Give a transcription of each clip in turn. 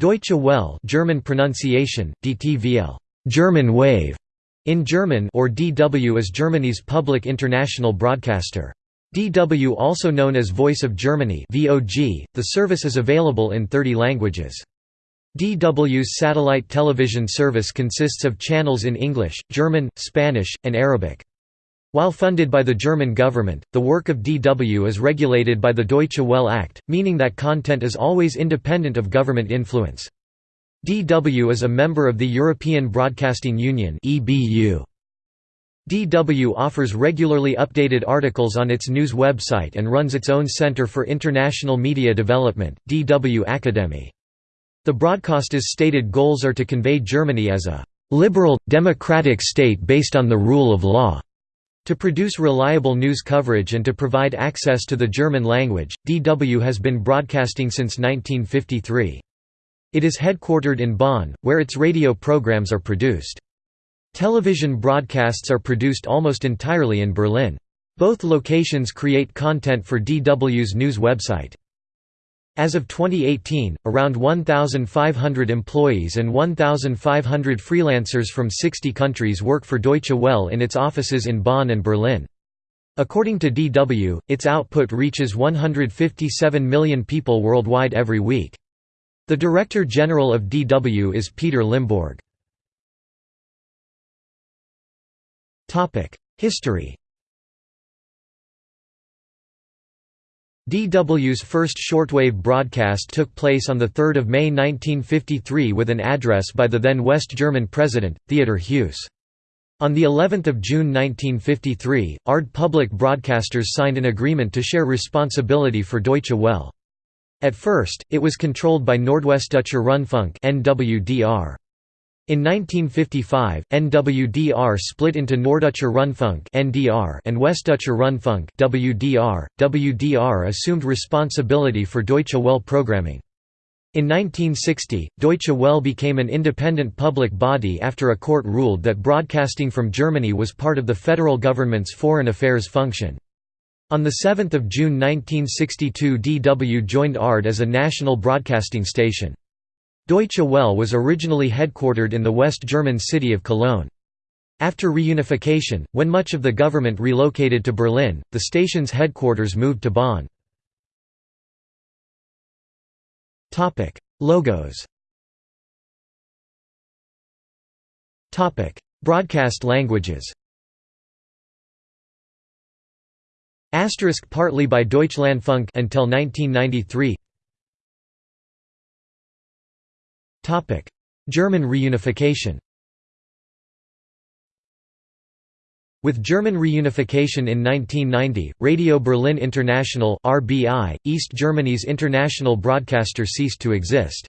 Deutsche Welle German pronunciation, DTVL German wave, in German or DW is Germany's public international broadcaster. DW also known as Voice of Germany the service is available in 30 languages. DW's satellite television service consists of channels in English, German, Spanish, and Arabic. While funded by the German government, the work of DW is regulated by the Deutsche Welle Act, meaning that content is always independent of government influence. DW is a member of the European Broadcasting Union DW offers regularly updated articles on its news website and runs its own Center for International Media Development, DW Akademie. The broadcaster's stated goals are to convey Germany as a «liberal, democratic state based on the rule of law» To produce reliable news coverage and to provide access to the German language, DW has been broadcasting since 1953. It is headquartered in Bonn, where its radio programs are produced. Television broadcasts are produced almost entirely in Berlin. Both locations create content for DW's news website. As of 2018, around 1,500 employees and 1,500 freelancers from 60 countries work for Deutsche Welle in its offices in Bonn and Berlin. According to DW, its output reaches 157 million people worldwide every week. The Director General of DW is Peter Limbourg. History DW's first shortwave broadcast took place on 3 May 1953 with an address by the then West German President, Theodor Heuss. On the 11th of June 1953, ARD Public Broadcasters signed an agreement to share responsibility for Deutsche Welle. At first, it was controlled by Nordwestdeutscher Rundfunk (NWDR). In 1955, NWDR split into Norddeutscher Rundfunk (NDR) and Westdeutscher Rundfunk (WDR). WDR assumed responsibility for Deutsche Welle programming. In 1960, Deutsche Welle became an independent public body after a court ruled that broadcasting from Germany was part of the federal government's foreign affairs function. On 7 June 1962 DW joined ARD as a national broadcasting station. Deutsche Welle was originally headquartered in the West German city of Cologne. After reunification, when much of the government relocated to Berlin, the station's headquarters moved to Bonn. Logos Broadcast languages Asterisk partly by Deutschlandfunk until 1993 German reunification With German reunification in 1990, Radio Berlin International (RBI), East Germany's international broadcaster ceased to exist.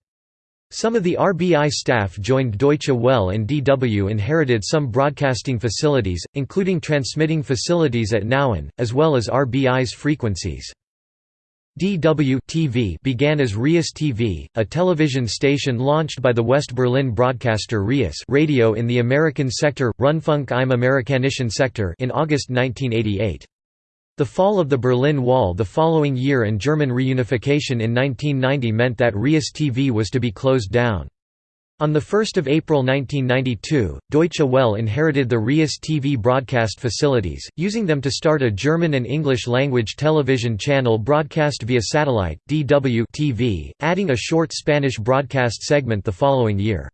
Some of the RBI staff joined Deutsche Welle and DW inherited some broadcasting facilities, including transmitting facilities at Nauen, as well as RBI's frequencies. DW began as Rias TV, a television station launched by the West Berlin broadcaster Rias radio in the American sector, Rundfunk im Amerikanischen Sektor in August 1988. The fall of the Berlin Wall the following year and German reunification in 1990 meant that Rias TV was to be closed down. On 1 April 1992, Deutsche Welle inherited the Rias TV broadcast facilities, using them to start a German and English-language television channel broadcast via satellite, DW TV, adding a short Spanish broadcast segment the following year.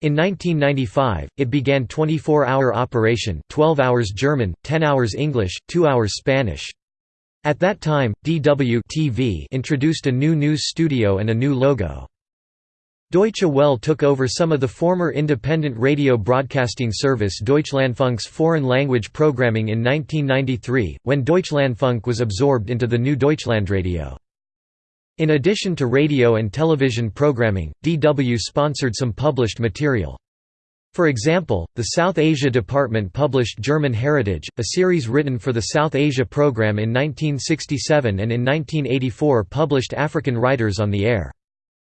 In 1995, it began 24-hour operation 12 hours German, 10 hours English, 2 hours Spanish. At that time, DW TV introduced a new news studio and a new logo. Deutsche Welle took over some of the former independent radio broadcasting service Deutschlandfunk's foreign language programming in 1993, when Deutschlandfunk was absorbed into the new Deutschlandradio. In addition to radio and television programming, DW sponsored some published material. For example, the South Asia Department published German Heritage, a series written for the South Asia program in 1967 and in 1984 published African writers on the air.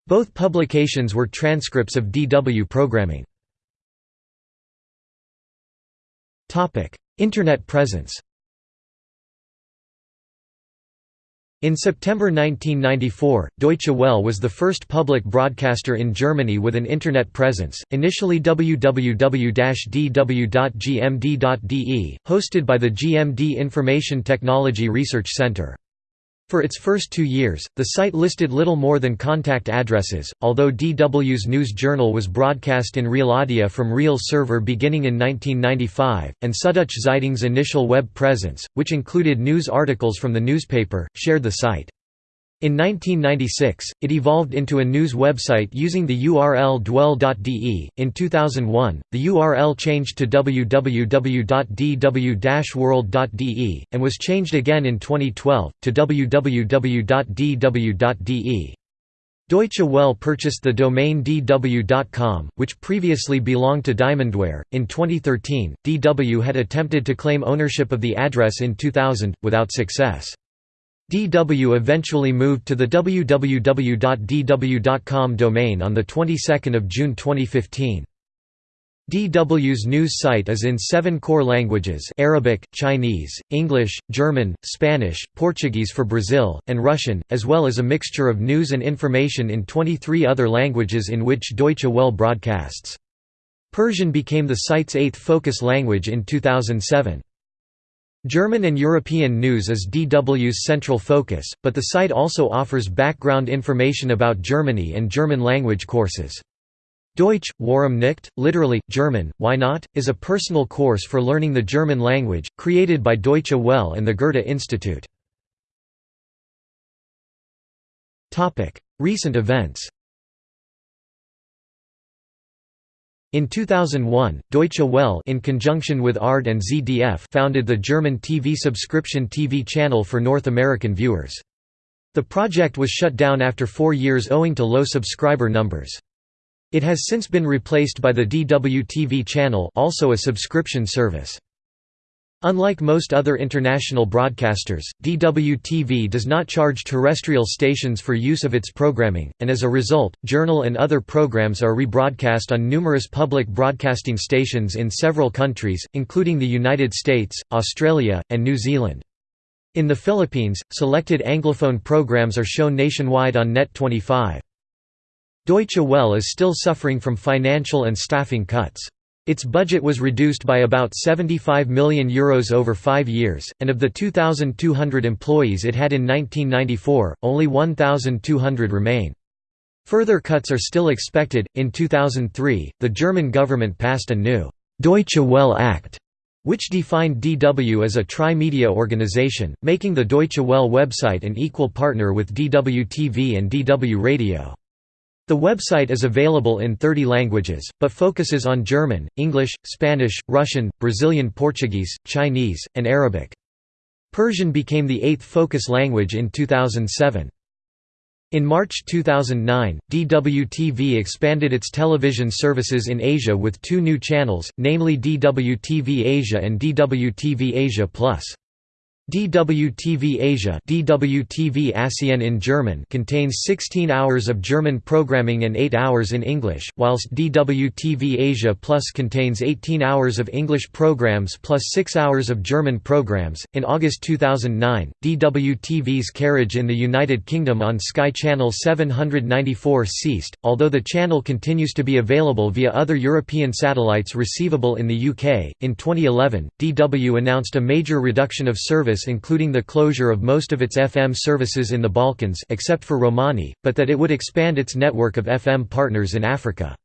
Both publications were transcripts of DW programming. Internet presence In September 1994, Deutsche Welle was the first public broadcaster in Germany with an Internet presence, initially www-dw.gmd.de, hosted by the GMD Information Technology Research Center. For its first two years, the site listed little more than contact addresses, although DW's news journal was broadcast in Realaudio from Real server beginning in 1995, and Süddeutsche Zeitung's initial web presence, which included news articles from the newspaper, shared the site. In 1996, it evolved into a news website using the URL dwelle.de. In 2001, the URL changed to www.dw-world.de, and was changed again in 2012, to www.dw.de. Deutsche Welle purchased the domain dw.com, which previously belonged to Diamondware. In 2013, DW had attempted to claim ownership of the address in 2000, without success. DW eventually moved to the www.dw.com domain on the 22nd of June 2015. DW's news site is in seven core languages Arabic, Chinese, English, German, Spanish, Portuguese for Brazil, and Russian, as well as a mixture of news and information in 23 other languages in which Deutsche Welle broadcasts. Persian became the site's eighth focus language in 2007. German and European news is DW's central focus, but the site also offers background information about Germany and German language courses. Deutsch, Warum nicht, literally, German, why not, is a personal course for learning the German language, created by Deutsche Welle and the Goethe Institute. Recent events In 2001, Deutsche Welle in conjunction with ARD and ZDF founded the German TV subscription TV channel for North American viewers. The project was shut down after four years owing to low subscriber numbers. It has since been replaced by the DW TV channel also a subscription service. Unlike most other international broadcasters, DWTV does not charge terrestrial stations for use of its programming, and as a result, Journal and other programs are rebroadcast on numerous public broadcasting stations in several countries, including the United States, Australia, and New Zealand. In the Philippines, selected Anglophone programs are shown nationwide on Net25. Deutsche Welle is still suffering from financial and staffing cuts. Its budget was reduced by about €75 million Euros over five years, and of the 2,200 employees it had in 1994, only 1,200 remain. Further cuts are still expected. In 2003, the German government passed a new Deutsche Welle Act, which defined DW as a tri-media organization, making the Deutsche Welle website an equal partner with DW TV and DW Radio. The website is available in 30 languages, but focuses on German, English, Spanish, Russian, Brazilian Portuguese, Chinese, and Arabic. Persian became the eighth focus language in 2007. In March 2009, DWTV expanded its television services in Asia with two new channels, namely DWTV Asia and DWTV Asia Plus. DWTV Asia DWTV Asien in German contains 16 hours of German programming and 8 hours in English, whilst DWTV Asia Plus contains 18 hours of English programs plus 6 hours of German programs. In August 2009, DWTV's carriage in the United Kingdom on Sky Channel 794 ceased, although the channel continues to be available via other European satellites receivable in the UK. In 2011, DW announced a major reduction of service including the closure of most of its FM services in the Balkans except for Romani, but that it would expand its network of FM partners in Africa.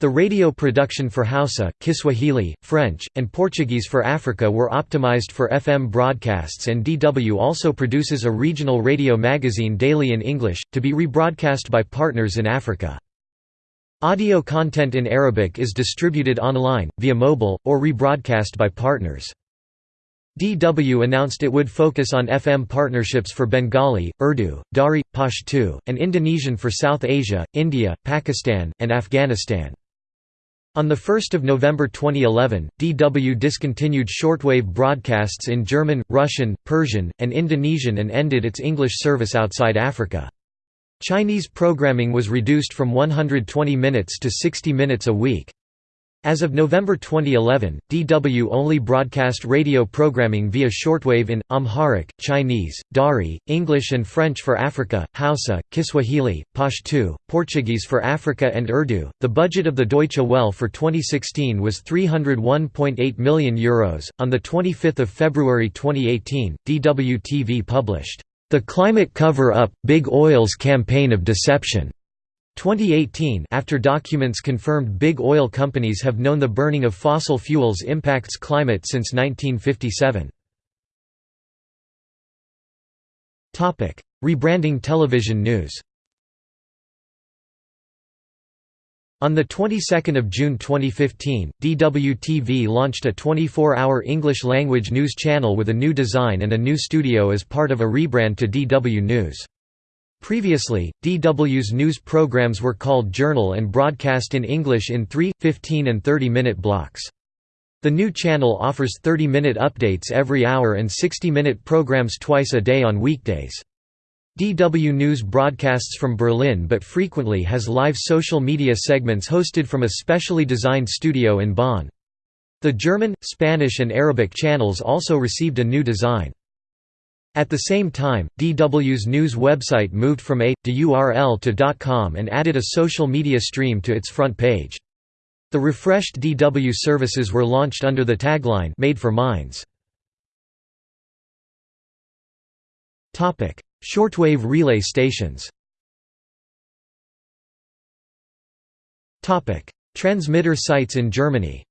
The radio production for Hausa, Kiswahili, French, and Portuguese for Africa were optimized for FM broadcasts and DW also produces a regional radio magazine daily in English, to be rebroadcast by partners in Africa. Audio content in Arabic is distributed online, via mobile, or rebroadcast by partners. DW announced it would focus on FM partnerships for Bengali, Urdu, Dari, Pashto, and Indonesian for South Asia, India, Pakistan, and Afghanistan. On 1 November 2011, DW discontinued shortwave broadcasts in German, Russian, Persian, and Indonesian and ended its English service outside Africa. Chinese programming was reduced from 120 minutes to 60 minutes a week. As of November 2011, DW only broadcast radio programming via shortwave in, Amharic, Chinese, Dari, English and French for Africa, Hausa, Kiswahili, Pashto, Portuguese for Africa and Urdu. The budget of the Deutsche Welle for 2016 was €301.8 million. Euros. On 25 February 2018, DW TV published, The Climate Cover-Up, Big Oil's Campaign of Deception. 2018 after documents confirmed big oil companies have known the burning of fossil fuels impacts climate since 1957. Topic: Rebranding television news On the 22nd of June 2015, DWTV launched a 24-hour English-language news channel with a new design and a new studio as part of a rebrand to DW News. Previously, DW's news programs were called Journal and broadcast in English in 3, 15 and 30-minute blocks. The new channel offers 30-minute updates every hour and 60-minute programs twice a day on weekdays. DW News broadcasts from Berlin but frequently has live social media segments hosted from a specially designed studio in Bonn. The German, Spanish and Arabic channels also received a new design. At the same time, DW's news website moved from a URL to .com and added a social media stream to its front page. The refreshed DW services were launched under the tagline Made for Minds. Topic: Shortwave relay stations. Topic: Transmitter sites in Germany.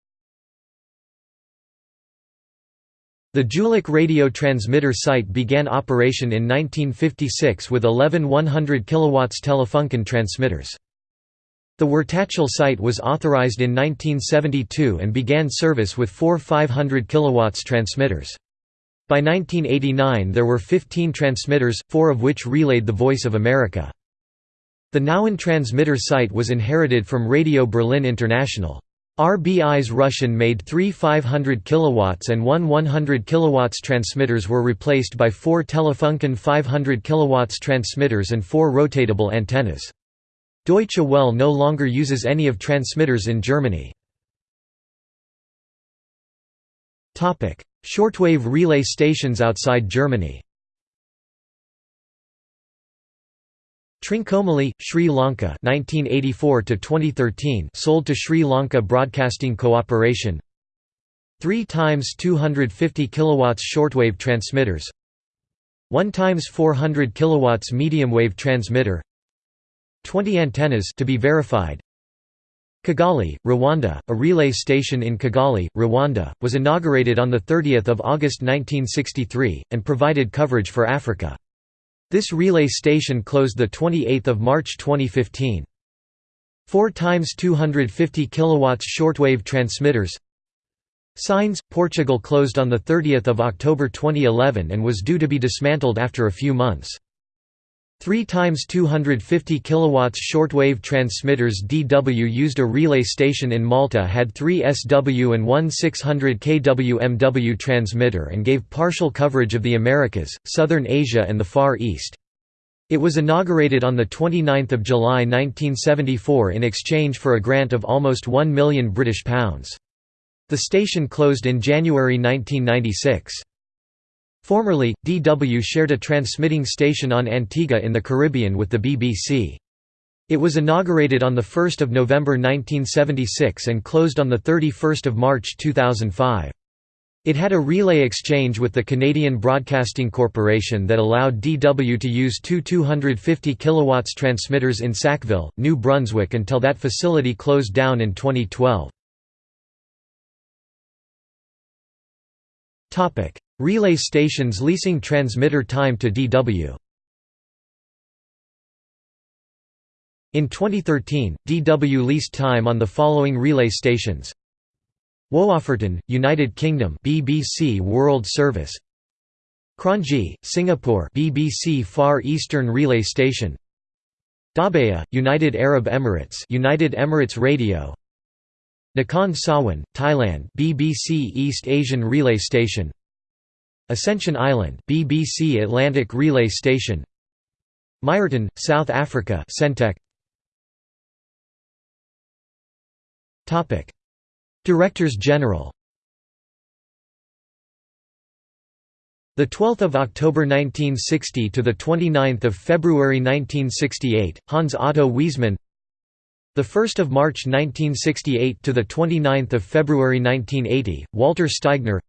The Jülich radio transmitter site began operation in 1956 with 11 100 kW Telefunken transmitters. The Wertachtal site was authorized in 1972 and began service with four 500 kW transmitters. By 1989 there were 15 transmitters, four of which relayed the Voice of America. The Nauen transmitter site was inherited from Radio Berlin International. RBI's Russian-made three 500 kW and one 100 kW transmitters were replaced by four Telefunken 500 kW transmitters and four rotatable antennas. Deutsche Welle no longer uses any of transmitters in Germany. Shortwave relay stations outside Germany Trincomalee, Sri Lanka 1984 to 2013 sold to Sri Lanka Broadcasting Corporation 3 times 250 kilowatts shortwave transmitters. 1 times 400 kilowatts medium wave transmitter. 20 antennas to be verified. Kigali, Rwanda, a relay station in Kigali, Rwanda, was inaugurated on 30 August 1963, and provided coverage for Africa. This relay station closed the 28th of March 2015. 4 times 250 kilowatts shortwave transmitters. Sines Portugal closed on the 30th of October 2011 and was due to be dismantled after a few months. 3 times 250 kilowatts shortwave transmitters DW used a relay station in Malta had 3 SW and one 600 kW MW transmitter and gave partial coverage of the Americas, Southern Asia and the Far East. It was inaugurated on 29 July 1974 in exchange for a grant of almost 1 million British pounds. The station closed in January 1996. Formerly, DW shared a transmitting station on Antigua in the Caribbean with the BBC. It was inaugurated on 1 November 1976 and closed on 31 March 2005. It had a relay exchange with the Canadian Broadcasting Corporation that allowed DW to use two 250 kW transmitters in Sackville, New Brunswick until that facility closed down in 2012. Relay stations leasing transmitter time to DW In 2013, DW leased time on the following relay stations. Woofferton, United Kingdom BBC World Service. Kranji, Singapore BBC Far Eastern Relay Station. Dhabayya, United Arab Emirates United Emirates Radio. Nakhon Sawan, Thailand BBC East Asian Relay Station Ascension Island BBC Atlantic Relay Station Meyerton, South Africa Sentech Topic Directors General The 12th of October 1960 to the 29th of February 1968, Hans Otto Wesemann. The 1st of March 1968 to the 29th of February 1980, Walter Steigner.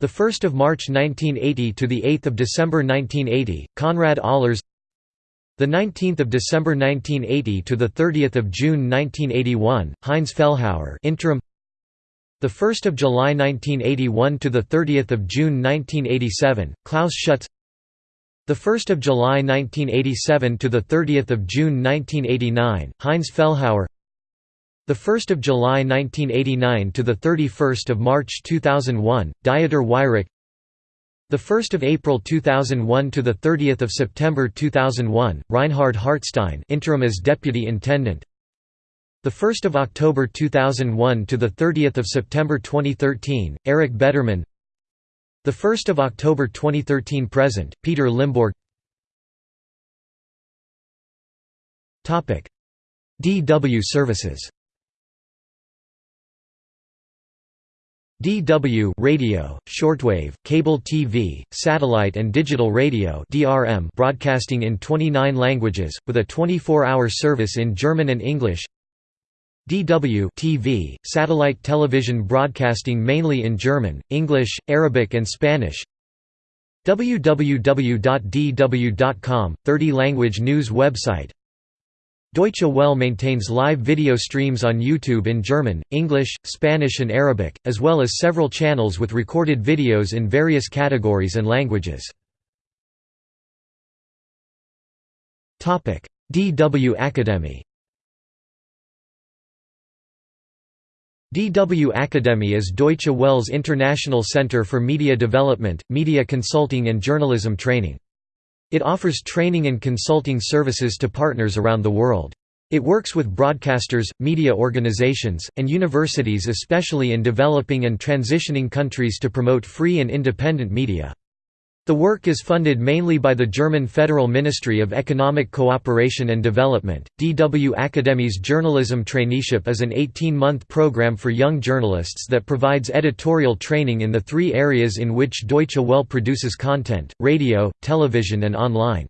The 1st of March 1980 to the 8th of December 1980, Konrad Ahlers. The 19th of December 1980 to the 30th of June 1981, Heinz Fellhauer, interim. The 1st of July 1981 to the 30th of June 1987, Klaus Schutz. The 1st of July 1987 to the 30th of June 1989, Heinz Fellhauer. The 1st of July 1989 to the 31st of March 2001, Dieter Weyrich. The 1st of April 2001 to the 30th of September 2001, Reinhard Hartstein, interim as deputy intendant. The 1st of October 2001 to the 30th of September 2013, Erik Bettermann. The 1st of October 2013 present, Peter Limbourg. Topic: DW services. DW radio, shortwave, cable TV, satellite and digital radio DRM broadcasting in 29 languages, with a 24-hour service in German and English. DW TV, satellite television broadcasting mainly in German, English, Arabic and Spanish. Www.dw.com, 30-language news website Deutsche Welle maintains live video streams on YouTube in German, English, Spanish and Arabic, as well as several channels with recorded videos in various categories and languages. DW Academy DW Akademie is Deutsche Welle's international center for media development, media consulting and journalism training. It offers training and consulting services to partners around the world. It works with broadcasters, media organizations, and universities especially in developing and transitioning countries to promote free and independent media. The work is funded mainly by the German Federal Ministry of Economic Cooperation and Development. DW Akademie's journalism traineeship is an 18 month program for young journalists that provides editorial training in the three areas in which Deutsche Welle produces content radio, television, and online.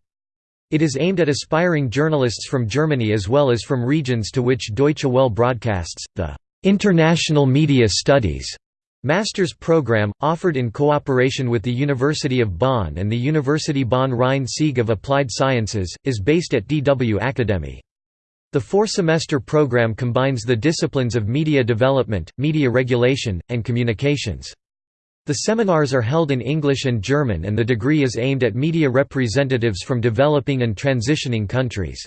It is aimed at aspiring journalists from Germany as well as from regions to which Deutsche Welle broadcasts. The International Media Studies Master's program, offered in cooperation with the University of Bonn and the University Bonn-Rhein-Sieg of Applied Sciences, is based at DW Akademie. The four-semester program combines the disciplines of media development, media regulation, and communications. The seminars are held in English and German and the degree is aimed at media representatives from developing and transitioning countries.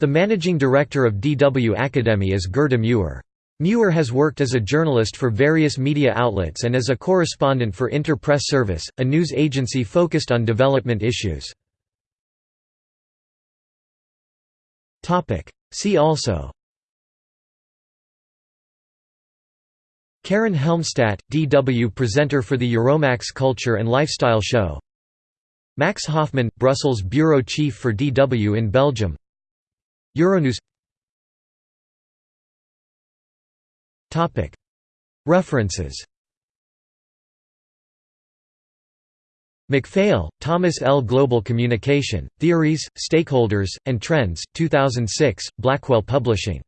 The managing director of DW Akademie is Gerda Meuer. Meuer has worked as a journalist for various media outlets and as a correspondent for Inter Press Service, a news agency focused on development issues. See also Karin Helmstaedt, DW presenter for the Euromaxx Culture and Lifestyle Show. Max Hoffmann, Brussels bureau chief for DW in Belgium. Euronews References McPhail, Thomas L. Global Communication, Theories, Stakeholders, and Trends, 2006, Blackwell Publishing.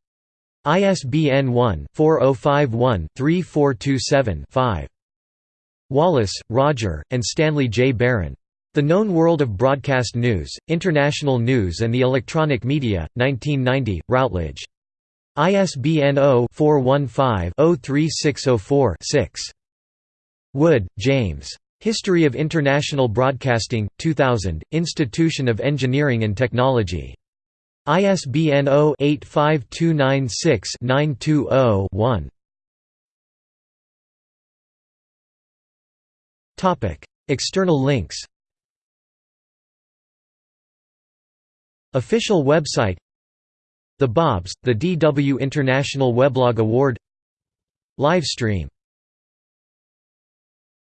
ISBN 1-4051-3427-5. Wallis, Roger, and Stanley J. Baran. The Known World of Broadcast News, International News and the Electronic Media, 1990, Routledge. ISBN 0-415-03604-6. Wood, James. History of International Broadcasting, 2000, Institution of Engineering and Technology. ISBN 0-85296-920-1. External links Official website the Bobs, the DW International Weblog Award. Livestream